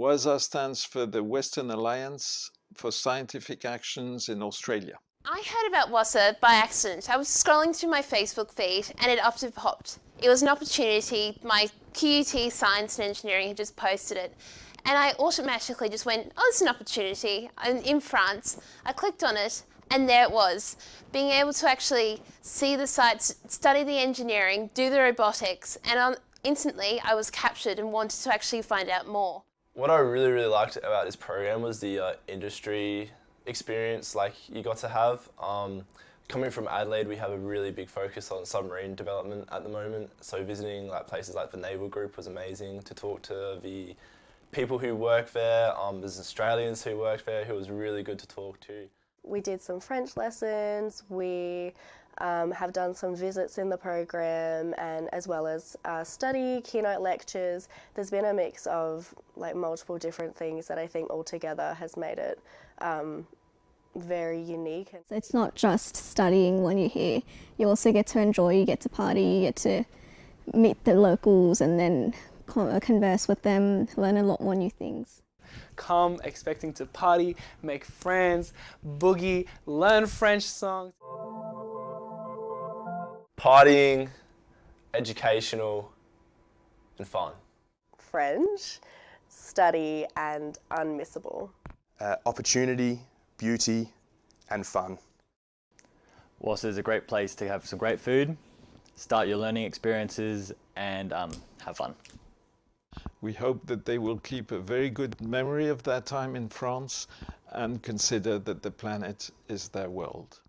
WASA stands for the Western Alliance for Scientific Actions in Australia. I heard about WASA by accident. I was scrolling through my Facebook feed and it up to popped. It was an opportunity. My QUT Science and Engineering had just posted it. And I automatically just went, oh, it's an opportunity. I'm in France. I clicked on it and there it was. Being able to actually see the sites, study the engineering, do the robotics, and um, instantly I was captured and wanted to actually find out more. What I really, really liked about this program was the uh, industry experience like you got to have. Um, coming from Adelaide, we have a really big focus on submarine development at the moment. So visiting like places like the Naval Group was amazing to talk to the people who work there. Um, there's Australians who work there who was really good to talk to. We did some French lessons. We um, have done some visits in the program and as well as uh, study, keynote lectures. There's been a mix of like multiple different things that I think altogether has made it um, very unique. It's not just studying when you're here. You also get to enjoy, you get to party, you get to meet the locals and then converse with them, learn a lot more new things come expecting to party, make friends, boogie, learn French songs partying, educational, and fun. French, study, and unmissable. Uh, opportunity, beauty, and fun. WASA is a great place to have some great food, start your learning experiences, and um, have fun. We hope that they will keep a very good memory of their time in France and consider that the planet is their world.